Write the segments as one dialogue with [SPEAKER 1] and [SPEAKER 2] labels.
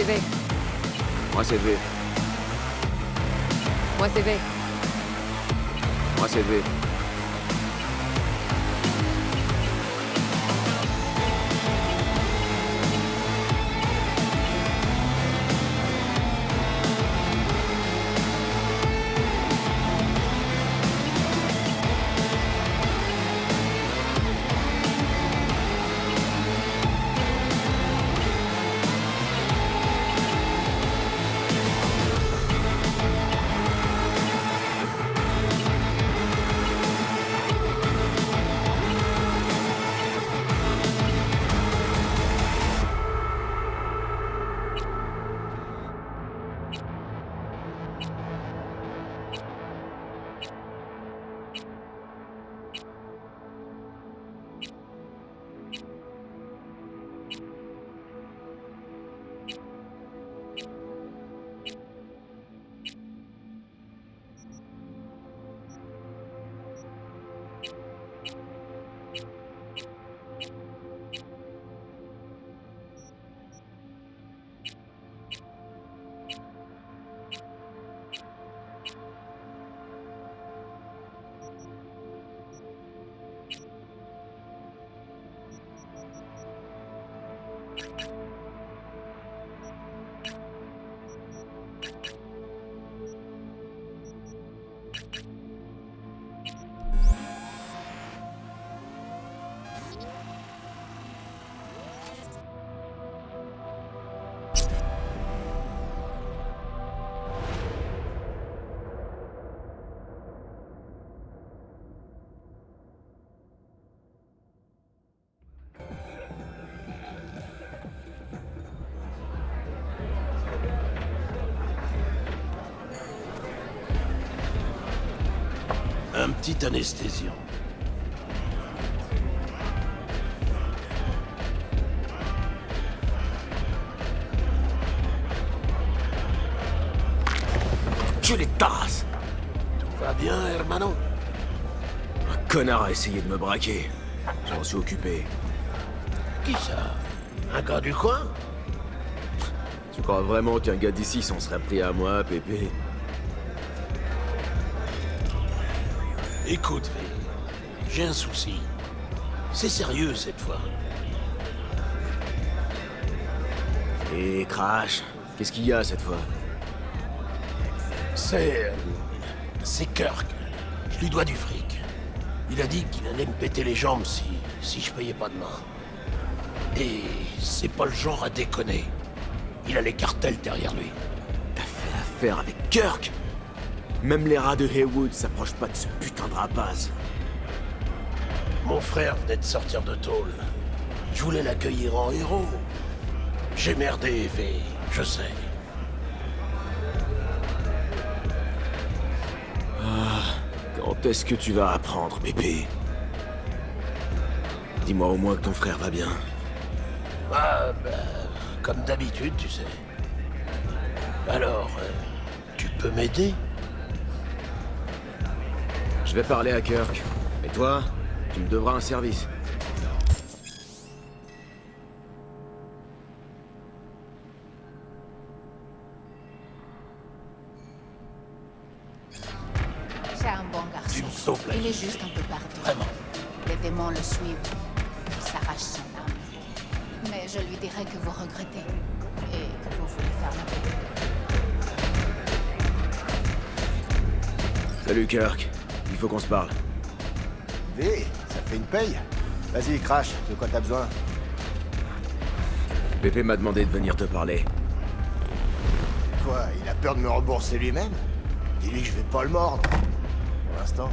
[SPEAKER 1] Moi c'est V.
[SPEAKER 2] Moi c'est V.
[SPEAKER 1] Moi c'est V.
[SPEAKER 2] Moi c'est
[SPEAKER 3] Un petit anesthésiant.
[SPEAKER 2] Les tasses
[SPEAKER 3] Tout va bien, hermano?
[SPEAKER 2] Un connard a essayé de me braquer. Je m'en suis occupé.
[SPEAKER 3] Qui ça? Un gars du coin?
[SPEAKER 2] Tu crois vraiment qu'un gars d'ici s'en serait pris à moi, Pépé?
[SPEAKER 3] Écoute, j'ai un souci. C'est sérieux cette fois.
[SPEAKER 2] Et Crash, qu'est-ce qu'il y a cette fois?
[SPEAKER 3] C'est... C'est Kirk. Je lui dois du fric. Il a dit qu'il allait me péter les jambes si... si je payais pas demain. Et c'est pas le genre à déconner. Il a les cartels derrière lui.
[SPEAKER 2] T'as fait affaire avec Kirk? Même les rats de Haywood s'approchent pas de ce putain de rapace.
[SPEAKER 3] Mon frère venait de sortir de tôle. Je voulais l'accueillir en héros. J'ai merdé, V, je sais.
[SPEAKER 2] Quand est-ce que tu vas apprendre, Pépé Dis-moi au moins que ton frère va bien.
[SPEAKER 3] Ah, bah, comme d'habitude, tu sais. Alors, euh, tu peux m'aider?
[SPEAKER 2] Je vais parler à Kirk. Et toi, tu me devras un service.
[SPEAKER 4] C'est un bon garçon.
[SPEAKER 3] Tu me sauves la
[SPEAKER 4] Il est juste un peu partout.
[SPEAKER 3] Vraiment.
[SPEAKER 4] Les démons le suivent. Ils s'arrachent son âme. Mais je lui dirai que vous regrettez. Et que vous voulez faire la paix.
[SPEAKER 2] Salut Kirk. Faut qu'on se parle.
[SPEAKER 5] V, ça fait une paye Vas-y, crash, de quoi t'as besoin?
[SPEAKER 2] Pépé m'a demandé de venir te parler.
[SPEAKER 5] Quoi, il a peur de me rembourser lui-même? Dis-lui que je vais pas le mordre. Pour l'instant.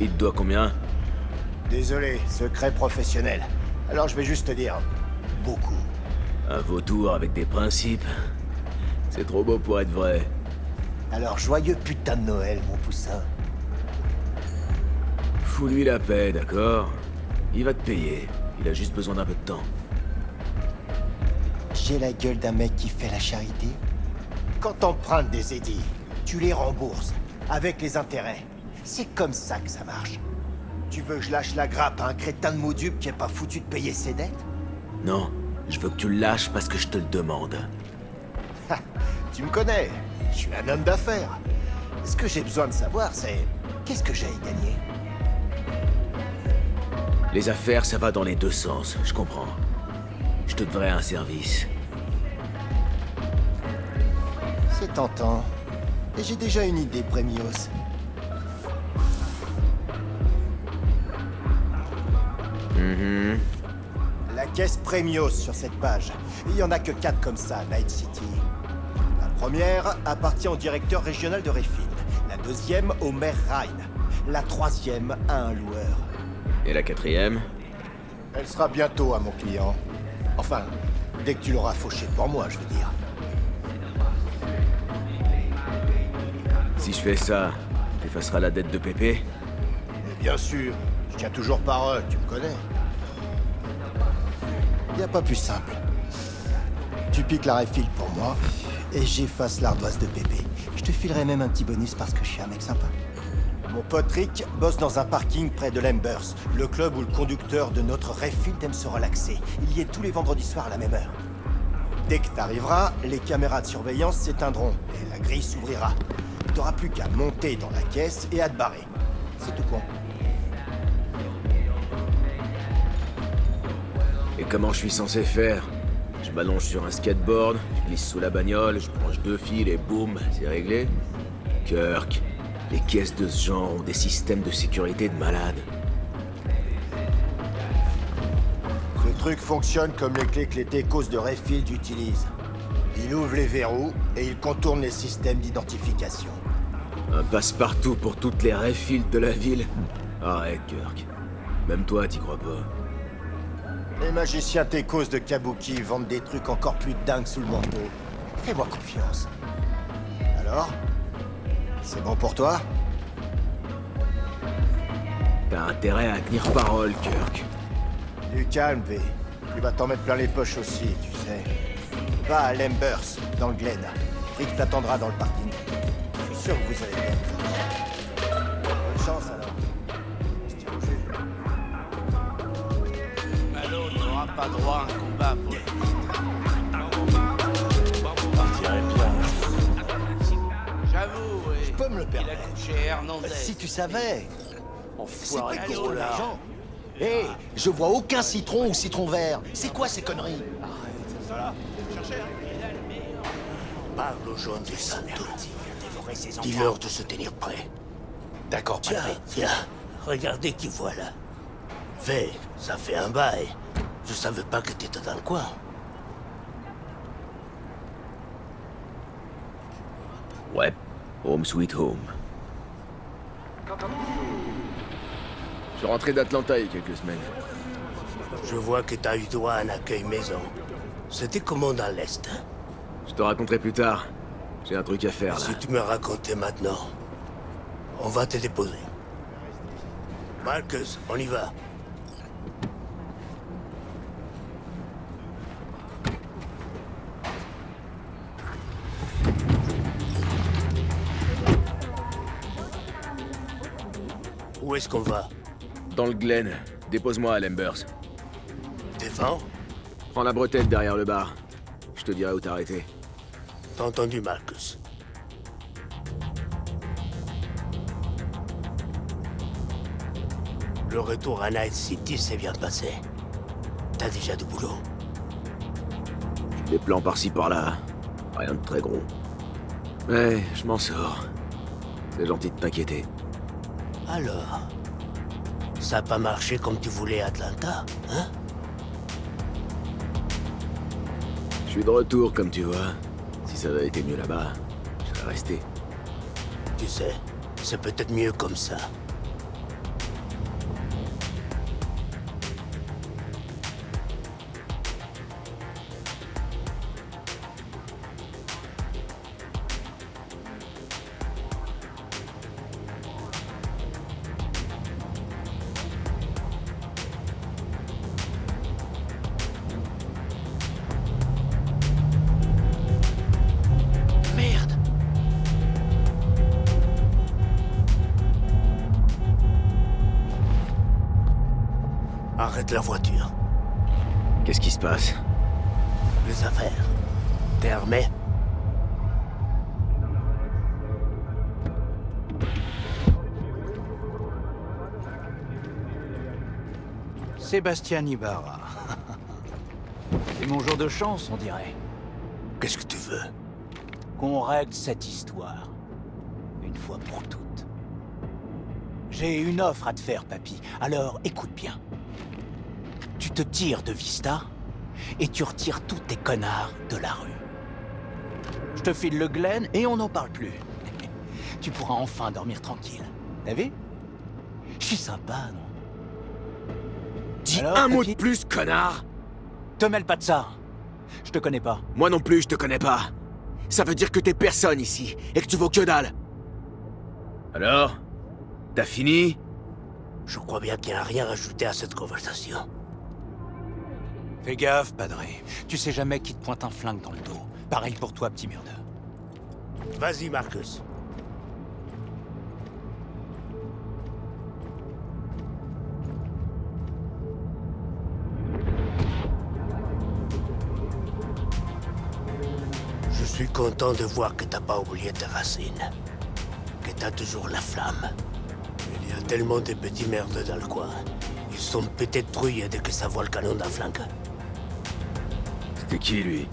[SPEAKER 2] Il te doit combien?
[SPEAKER 5] Désolé, secret professionnel. Alors je vais juste te dire... Beaucoup.
[SPEAKER 2] Un vautour avec des principes. C'est trop beau pour être vrai.
[SPEAKER 5] Alors joyeux putain de Noël, mon
[SPEAKER 2] Fous-lui la paix, d'accord? Il va te payer. Il a juste besoin d'un peu de temps.
[SPEAKER 5] J'ai la gueule d'un mec qui fait la charité? Quand t'empruntes des édits, tu les rembourses, avec les intérêts. C'est comme ça que ça marche. Tu veux que je lâche la grappe à un crétin de Moudub qui est pas foutu de payer ses dettes?
[SPEAKER 2] Non, Je veux que tu le lâches parce que je te le demande.
[SPEAKER 5] Tu me connais, je suis un homme d'affaires. Ce que j'ai besoin de savoir, c'est... Qu'est-ce que j'ai à y gagner?
[SPEAKER 2] Les affaires, ça va dans les deux sens, je comprends. Je te devrais un service.
[SPEAKER 5] C'est tentant. Et j'ai déjà une idée, Premios.
[SPEAKER 2] Mhm.
[SPEAKER 5] La caisse Premios sur cette page. Il y en a que quatre comme ça, Night City. La première appartient au directeur régional de Redfield. La deuxième au maire Ryan. La troisième à un loueur.
[SPEAKER 2] Et la quatrième
[SPEAKER 5] Elle sera bientôt à mon client. Enfin, dès que tu l'auras fauché pour moi, je veux dire.
[SPEAKER 2] Si je fais ça, t'effaceras la dette de Pépé
[SPEAKER 5] Mais bien sûr, je tiens toujours parole, tu me connais. Y a pas plus simple. Tu piques la Redfield pour moi, et j'efface l'ardoise de Pépé. Je te filerai même un petit bonus parce que je suis un mec sympa. Mon pote Rick bosse dans un parking près de l'Embers, le club où le conducteur de notre Redfield aime se relaxer. Il y est tous les vendredis soirs à la même heure. Dès que t'arriveras, les caméras de surveillance s'éteindront et la grille s'ouvrira. T'auras plus qu'à monter dans la caisse et à te barrer. C'est tout con.
[SPEAKER 2] Et comment je suis censé faire? M'allonge sur un skateboard, je glisse sous la bagnole, je branche deux fils et boum, c'est réglé Kirk, les caisses de ce genre ont des systèmes de sécurité de malade.
[SPEAKER 5] Ce truc fonctionne comme les clés que les techos de Redfield utilisent. Il ouvre les verrous et il contourne les systèmes d'identification.
[SPEAKER 2] Un passe-partout pour toutes les Redfield de la ville Arrête, Kirk. Même toi, t'y crois pas.
[SPEAKER 5] Les magiciens techos de Kabuki vendent des trucs encore plus dingues sous le manteau. Fais-moi confiance. Alors C'est bon pour toi?
[SPEAKER 2] T'as intérêt à tenir parole, Kirk.
[SPEAKER 5] Du calme, V. Tu vas t'en mettre plein les poches aussi, tu sais. Va à Lembers, dans le Glen. Rick t'attendra dans le parking. Je suis sûr que vous allez bien.
[SPEAKER 6] Pas droit à un combat pour le
[SPEAKER 7] Partirait bien.
[SPEAKER 6] J'avoue, oui.
[SPEAKER 5] Je peux me le
[SPEAKER 6] Il a
[SPEAKER 5] permettre.
[SPEAKER 6] Hernandez.
[SPEAKER 5] Si tu savais. C'est
[SPEAKER 7] Enfoiré gros
[SPEAKER 5] ton
[SPEAKER 7] lard.
[SPEAKER 5] argent Hé, je vois aucun citron ou citron vert. C'est quoi ces conneries?
[SPEAKER 7] Parle aux jeunes du Santo. Dis-leur de se tenir prêt.
[SPEAKER 5] D'accord,
[SPEAKER 7] Tiens, tiens, regardez qui voilà. V, ça fait un bail. Je savais pas que t'étais dans le coin.
[SPEAKER 2] Ouais, home sweet home. Je suis rentré d'Atlanta il y a quelques semaines.
[SPEAKER 7] Je vois que t'as eu droit à un accueil maison. C'était comment dans l'Est hein?
[SPEAKER 2] Je te raconterai plus tard. J'ai un truc à faire, là.
[SPEAKER 7] Si tu me racontais maintenant, on va te déposer. Marcus, on y va. Est-ce qu'on va
[SPEAKER 2] Dans le Glen. Dépose-moi à Lembers.
[SPEAKER 7] Devant
[SPEAKER 2] Prends la bretelle derrière le bar. Je te dirai où t'arrêter.
[SPEAKER 7] T'as entendu, Marcus Le retour à Night City s'est bien passé. T'as déjà du boulot
[SPEAKER 2] Des plans par-ci par-là. Rien de très gros. Mais je m'en sors. C'est gentil de t'inquiéter.
[SPEAKER 7] Alors Ça n'a pas marché comme tu voulais à Atlanta, hein?
[SPEAKER 2] Je suis de retour, comme tu vois. Si ça avait été mieux là-bas, je serais resté.
[SPEAKER 7] Tu sais, c'est peut-être mieux comme ça. La voiture.
[SPEAKER 2] Qu'est-ce qui se passe?
[SPEAKER 7] Les affaires. T'es armé?
[SPEAKER 8] Sébastien Ibarra. C'est mon jour de chance, on dirait.
[SPEAKER 7] Qu'est-ce que tu veux?
[SPEAKER 8] Qu'on règle cette histoire. Une fois pour toutes. J'ai une offre à te faire, papy. Alors, écoute bien. Te tires de Vista, et tu retires tous tes connards de la rue. Je te file le Glen, et on n'en parle plus. tu pourras enfin dormir tranquille. T'as vu? Je suis sympa, non?
[SPEAKER 2] Dis
[SPEAKER 8] Alors,
[SPEAKER 2] un mot de plus, connard
[SPEAKER 8] Te mêle pas de ça. Je te connais pas.
[SPEAKER 2] Moi non plus, je te connais pas. Ça veut dire que t'es personne ici, et que tu vaux que dalle. Alors T'as fini?
[SPEAKER 7] Je crois bien qu'il n'y a rien à ajouter à cette conversation.
[SPEAKER 8] Fais gaffe, Padré. Tu sais jamais qui te pointe un flingue dans le dos. Pareil pour toi, petit merdeux.
[SPEAKER 7] Vas-y, Marcus. Je suis content de voir que t'as pas oublié tes racines. Que t'as toujours la flamme. Il y a tellement de petits merdes dans le coin. Ils sont peut-être trouillés dès que ça voit le canon d'un flingue.
[SPEAKER 2] C'était qui, lui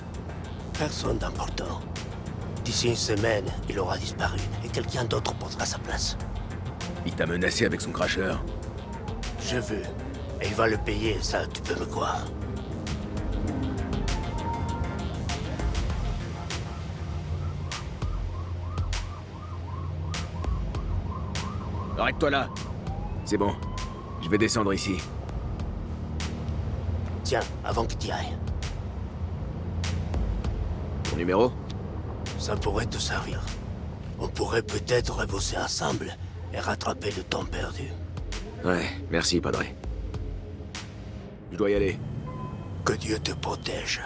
[SPEAKER 7] Personne d'important. D'ici une semaine, il aura disparu et quelqu'un d'autre prendra sa place.
[SPEAKER 2] Il t'a menacé avec son cracheur.
[SPEAKER 7] Je veux. Et il va le payer, ça, tu peux me croire.
[SPEAKER 2] Arrête-toi là. C'est bon. Je vais descendre ici.
[SPEAKER 7] Tiens, avant que tu ailles,
[SPEAKER 2] Numéro
[SPEAKER 7] ça pourrait te servir. On pourrait peut-être rebosser ensemble et rattraper le temps perdu.
[SPEAKER 2] Ouais, merci, Padré. Je dois y aller.
[SPEAKER 7] Que Dieu te protège.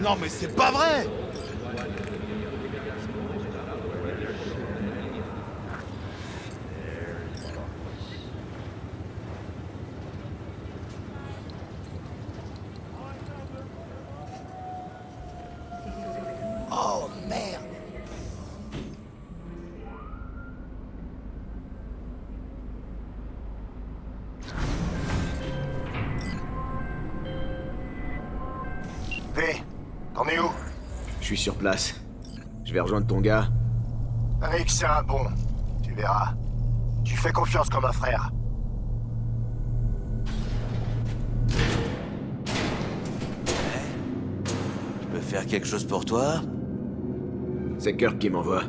[SPEAKER 9] Non mais c'est pas vrai
[SPEAKER 2] Je suis sur place. Je vais rejoindre ton gars.
[SPEAKER 5] Rick, c'est un bon. Tu verras. Tu fais confiance comme un frère.
[SPEAKER 9] Je peux faire quelque chose pour toi?
[SPEAKER 2] C'est Kirk qui m'envoie.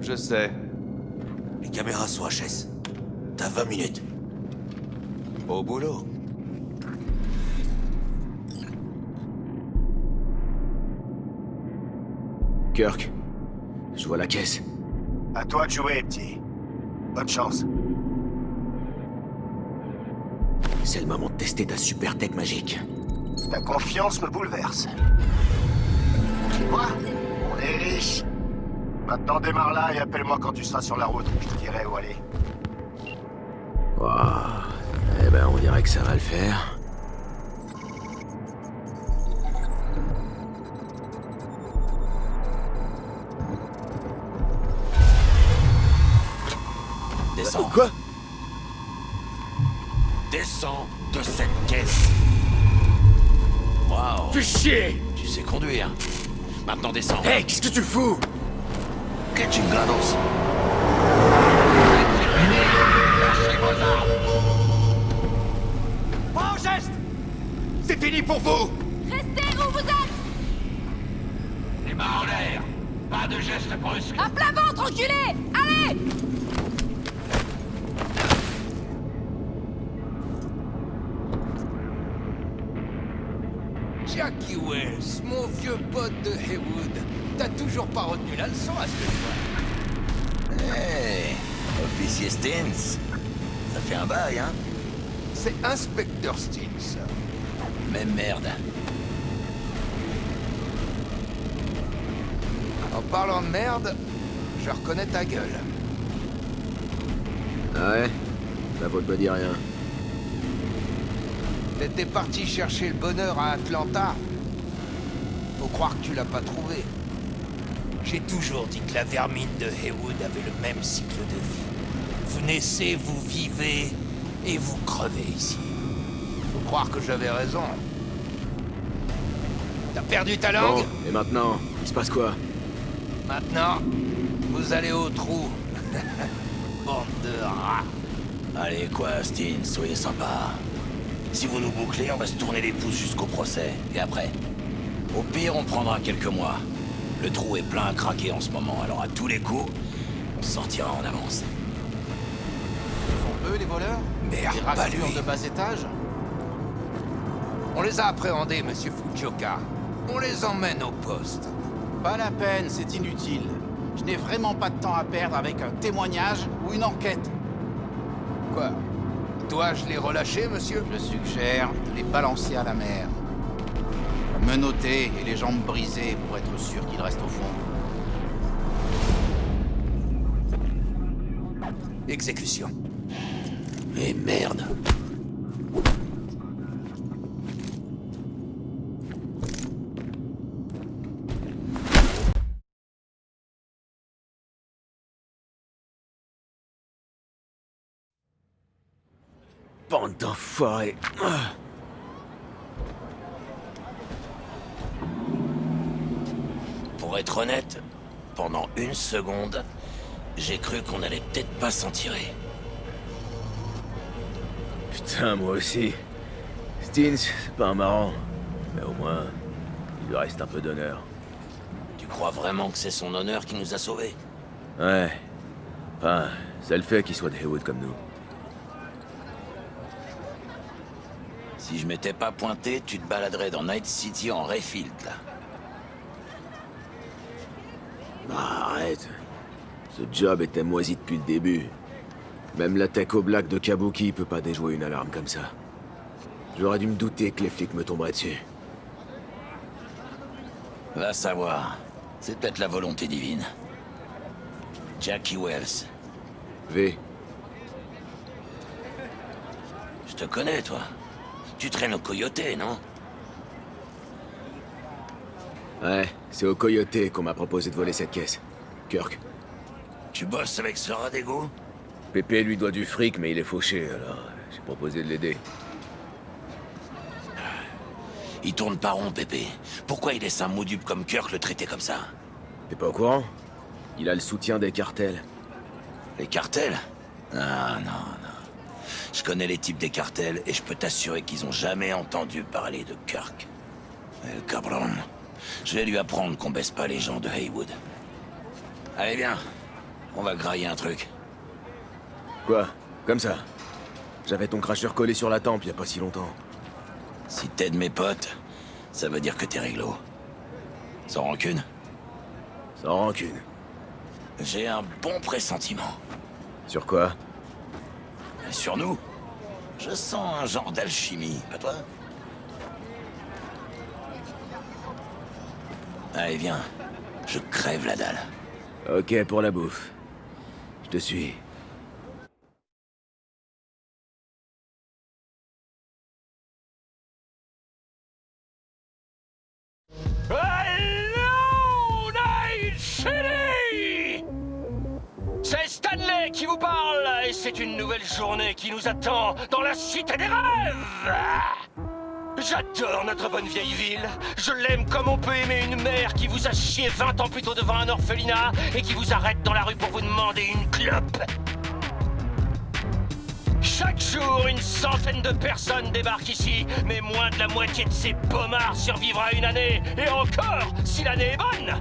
[SPEAKER 9] Je sais. Les caméras sont HS. T'as 20 minutes. Au boulot.
[SPEAKER 2] Kirk, je vois la caisse.
[SPEAKER 5] À toi de jouer, petit. Bonne chance.
[SPEAKER 2] C'est le moment de tester ta super tech magique.
[SPEAKER 5] Ta confiance me bouleverse. Quoi On est riche. Maintenant démarre là et appelle-moi quand tu seras sur la route. Je te dirai où aller.
[SPEAKER 2] Waouh. Eh ben, on dirait que ça va le faire.
[SPEAKER 9] Descends.
[SPEAKER 2] Quoi
[SPEAKER 9] Descends de cette caisse. Waouh.
[SPEAKER 2] Fais chier
[SPEAKER 9] Tu sais conduire. Maintenant descends.
[SPEAKER 2] Hey, qu'est-ce que tu fous
[SPEAKER 9] Que chingados
[SPEAKER 8] Pas au geste C'est fini pour vous
[SPEAKER 4] Restez où vous êtes
[SPEAKER 10] Les mains en l'air. Pas de gestes brusques.
[SPEAKER 4] À plat ventre, enculé Allez
[SPEAKER 6] Jackie Wells, mon vieux pote de Haywood. T'as toujours pas retenu la leçon à ce que je vois.
[SPEAKER 10] Hey, officier Stins. Ça fait un bail, hein
[SPEAKER 6] C'est Inspecteur Stills.
[SPEAKER 10] Même merde.
[SPEAKER 6] En parlant de merde, je reconnais ta gueule.
[SPEAKER 2] Ah ouais? La vôtre me dit rien.
[SPEAKER 6] T'étais parti chercher le bonheur à Atlanta. Faut croire que tu l'as pas trouvé. J'ai toujours dit que la vermine de Haywood avait le même cycle de vie. Vous naissez, vous vivez, et vous crevez ici. Faut croire que j'avais raison. T'as perdu ta langue
[SPEAKER 2] Bon, et maintenant Il se passe quoi?
[SPEAKER 6] Maintenant, vous allez au trou. Bande de rats.
[SPEAKER 9] Allez, quoi, Steen, soyez sympa. Si vous nous bouclez, on va se tourner les pouces jusqu'au procès. Et après? Au pire, on prendra quelques mois. Le trou est plein à craquer en ce moment, alors à tous les coups, on sortira en avance.
[SPEAKER 11] Eux, les voleurs?
[SPEAKER 6] Merde,
[SPEAKER 11] Les
[SPEAKER 6] pas
[SPEAKER 11] raclures
[SPEAKER 6] lui.
[SPEAKER 11] de bas étage?
[SPEAKER 6] On les a appréhendés, monsieur Fujioka. On les emmène au poste.
[SPEAKER 11] Pas la peine, c'est inutile. Je n'ai vraiment pas de temps à perdre avec un témoignage ou une enquête.
[SPEAKER 6] Quoi? Dois-je les relâcher, monsieur
[SPEAKER 11] Je suggère de les balancer à la mer. Menottés et les jambes brisées pour être sûr qu'ils restent au fond.
[SPEAKER 6] Exécution.
[SPEAKER 9] Mais merde
[SPEAKER 2] Bande d'enfoirés.
[SPEAKER 9] Pour être honnête, pendant une seconde, j'ai cru qu'on allait peut-être pas s'en tirer.
[SPEAKER 2] Putain, moi aussi. Steens, c'est pas un marrant. Mais au moins, il lui reste un peu d'honneur.
[SPEAKER 9] Tu crois vraiment que c'est son honneur qui nous a sauvés?
[SPEAKER 2] Ouais. Enfin, c'est le fait qu'il soit de Haywood comme nous.
[SPEAKER 9] Si je m'étais pas pointé, tu te baladerais dans Night City en Rayfield, là.
[SPEAKER 2] Ah, arrête. Ce job était moisi depuis le début. Même la tech au black de Kabuki peut pas déjouer une alarme comme ça. J'aurais dû me douter que les flics me tomberaient dessus.
[SPEAKER 9] Va savoir. C'est peut-être la volonté divine. Jackie Wells.
[SPEAKER 2] V,
[SPEAKER 9] Je te connais, toi. Tu traînes au coyoté, non?
[SPEAKER 2] Ouais, c'est au Coyote qu'on m'a proposé de voler cette caisse. Kirk.
[SPEAKER 9] Tu bosses avec ce rat
[SPEAKER 2] Pépé lui doit du fric, mais il est fauché, alors j'ai proposé de l'aider.
[SPEAKER 9] Il tourne pas rond, Pépé. Pourquoi il laisse un modupe comme Kirk le traiter comme ça?
[SPEAKER 2] T'es pas au courant? Il a le soutien des cartels.
[SPEAKER 9] Les cartels? Ah, non. Je connais les types des cartels et je peux t'assurer qu'ils ont jamais entendu parler de Kirk. El cabron. Je vais lui apprendre qu'on baisse pas les gens de Haywood. Allez, viens. On va grailler un truc.
[SPEAKER 2] Quoi? Comme ça? J'avais ton cracheur collé sur la tempe il y a pas si longtemps.
[SPEAKER 9] Si t'aides mes potes, ça veut dire que t'es réglo. Sans rancune
[SPEAKER 2] Sans rancune.
[SPEAKER 9] J'ai un bon pressentiment.
[SPEAKER 2] Sur quoi?
[SPEAKER 9] Sur nous, je sens un genre d'alchimie, pas toi Allez, viens. Je crève la dalle.
[SPEAKER 2] Ok pour la bouffe. Je te suis.
[SPEAKER 10] Hello, Night City C'est Stanley qui vous parle, c'est une nouvelle journée qui nous attend dans la cité des rêves J'adore notre bonne vieille ville. Je l'aime comme on peut aimer une mère qui vous a chié 20 ans plus tôt devant un orphelinat et qui vous arrête dans la rue pour vous demander une clope. Chaque jour, une centaine de personnes débarquent ici, mais moins de la moitié de ces pommards survivra une année, et encore, si l'année est bonne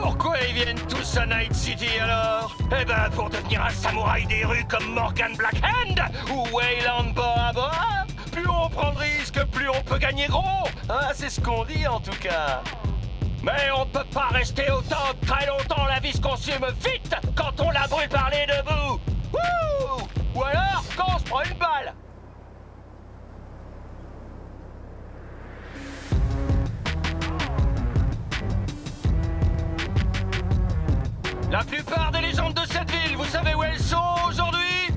[SPEAKER 10] Pourquoi ils viennent tous à Night City alors Eh ben, pour devenir un samouraï des rues comme Morgan Blackhand ou Wayland Bora Bora Plus on prend de risques, plus on peut gagner gros. Hein, c'est ce qu'on dit en tout cas. Mais on peut pas rester autant très longtemps, la vie se consume vite quand on la brûle par les deux Ou alors quand on se prend une balle La plupart des légendes de cette ville, vous savez où elles sont aujourd'hui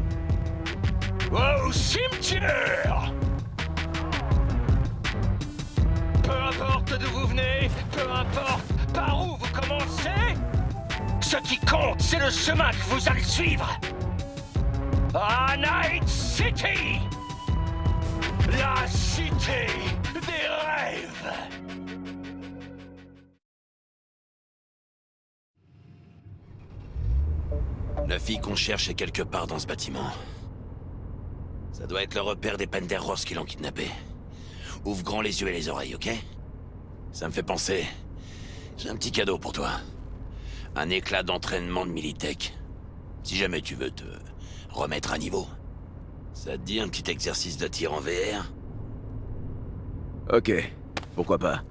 [SPEAKER 10] au cimetière Peu importe d'où vous venez, peu importe par où vous commencez, ce qui compte, c'est le chemin que vous allez suivre. À Night City La cité des rêves
[SPEAKER 9] fille qu'on cherche est quelque part dans ce bâtiment. Ça doit être le repère des Ross qui l'ont kidnappé. Ouvre grand les yeux et les oreilles, ok? Ça me fait penser... J'ai un petit cadeau pour toi. Un éclat d'entraînement de Militech. Si jamais tu veux te remettre à niveau. Ça te dit un petit exercice de tir en VR
[SPEAKER 2] Ok, pourquoi pas?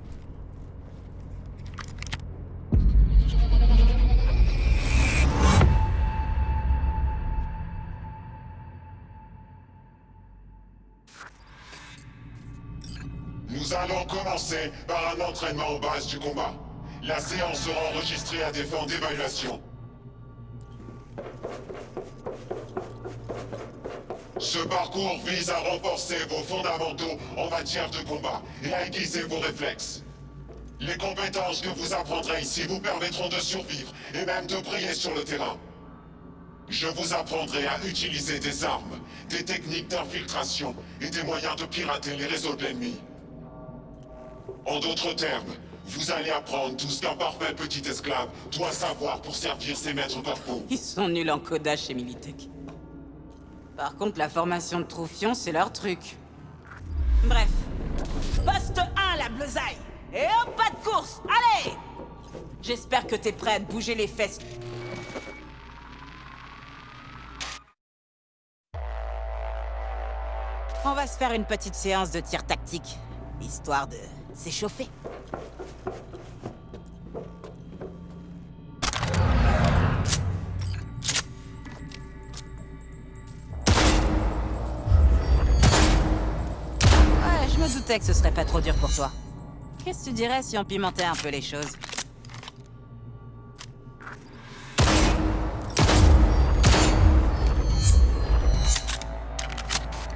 [SPEAKER 12] Nous allons commencer par un entraînement aux bases du combat. La séance sera enregistrée à des fins d'évaluation. Ce parcours vise à renforcer vos fondamentaux en matière de combat et à aiguiser vos réflexes. Les compétences que vous apprendrez ici vous permettront de survivre et même de briller sur le terrain. Je vous apprendrai à utiliser des armes, des techniques d'infiltration et des moyens de pirater les réseaux de l'ennemi. En d'autres termes, vous allez apprendre tout ce qu'un parfait petit esclave doit savoir pour servir ses maîtres corporaux.
[SPEAKER 13] Ils sont nuls en codage chez Militech. Par contre, la formation de Troufion, c'est leur truc. Bref. Poste 1, la bleusaille Et hop, pas de course Allez J'espère que t'es prêt à te bouger les fesses. On va se faire une petite séance de tir tactique, histoire de s'échauffer. Ouais, je me doutais que ce serait pas trop dur pour toi. Qu'est-ce que tu dirais si on pimentait un peu les choses?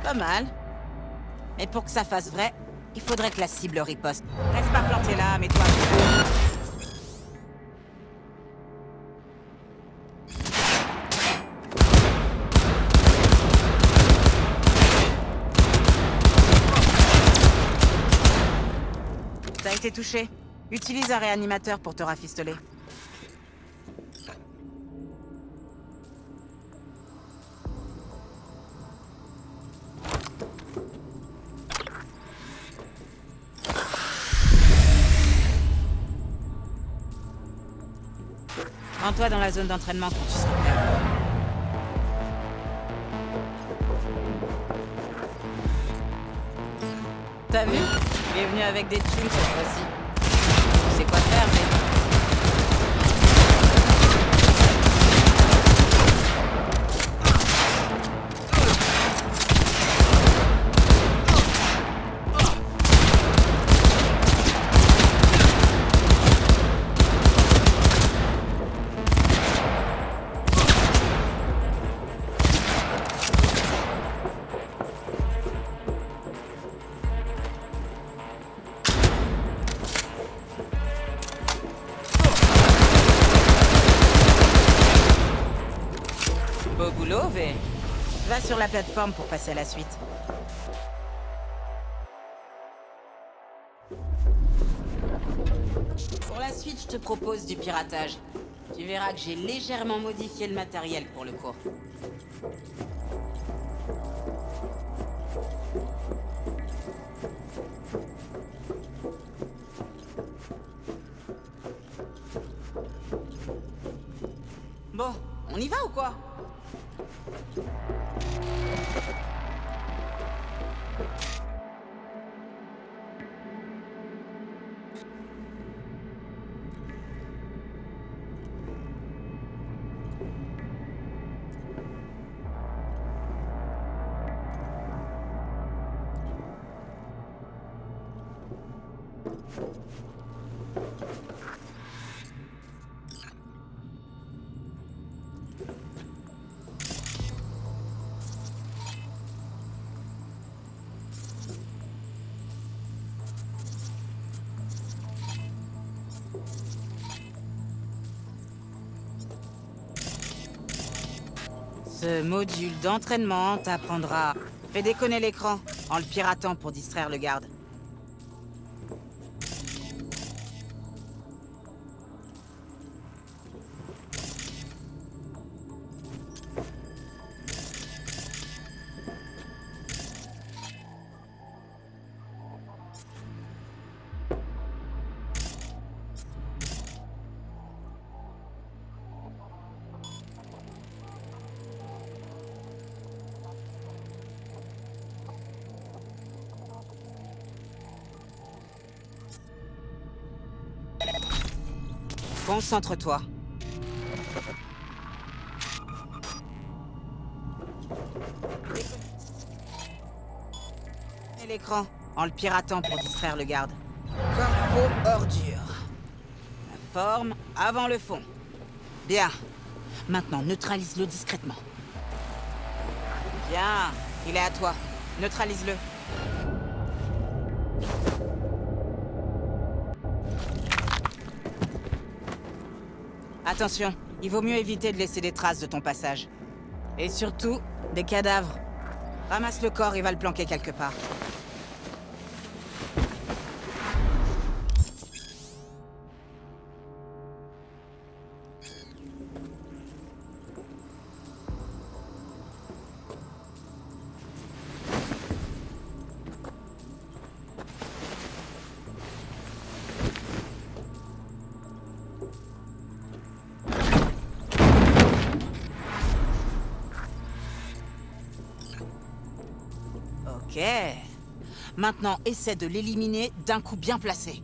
[SPEAKER 13] Pas mal. Mais pour que ça fasse vrai, il faudrait que la cible riposte. Reste pas planté là, mets-toi... T'as été touché. Utilise un réanimateur pour te rafistoler. Rends-toi dans la zone d'entraînement quand tu seras. T'as vu? Il est venu avec des thunes cette fois-ci. Tu sais quoi faire, mais... boulot. Va sur la plateforme pour passer à la suite. Pour la suite, je te propose du piratage. Tu verras que j'ai légèrement modifié le matériel pour le coup. Bon, on y va ou quoi? you Ce module d'entraînement t'apprendra... Fais déconner l'écran, en le piratant pour distraire le garde. Concentre-toi. Et l'écran, en le piratant pour distraire le garde. Corpo ordure. La forme avant le fond. Bien. Maintenant, neutralise-le discrètement. Bien. Il est à toi. Neutralise-le. Attention, il vaut mieux éviter de laisser des traces de ton passage. Et surtout, des cadavres. Ramasse le corps et va le planquer quelque part. Maintenant, essaie de l'éliminer d'un coup bien placé.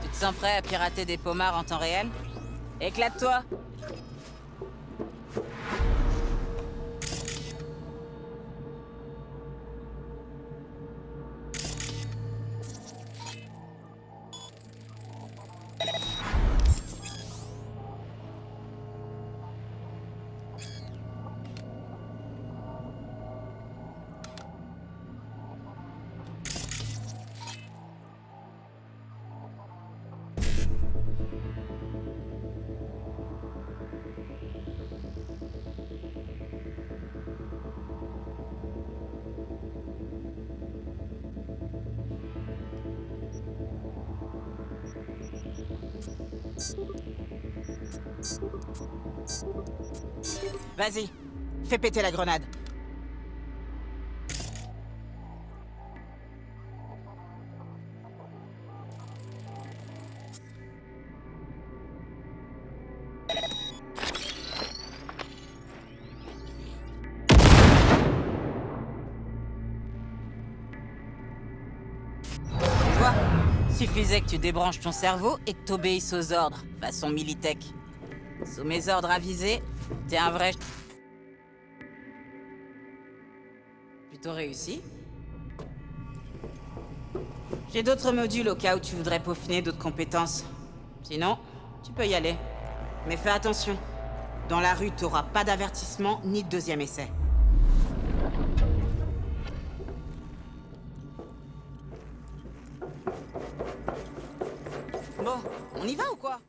[SPEAKER 13] Tu te sens prêt à pirater des pommards en temps réel? Éclate-toi Vas-y, fais péter la grenade. Suffisait que tu débranches ton cerveau et que t'obéisses aux ordres, façon Militech. Sous mes ordres avisés, t'es un vrai... Plutôt réussi. J'ai d'autres modules au cas où tu voudrais peaufiner d'autres compétences. Sinon, tu peux y aller. Mais fais attention. Dans la rue, t'auras pas d'avertissement ni de deuxième essai. Bon, on y va ou quoi?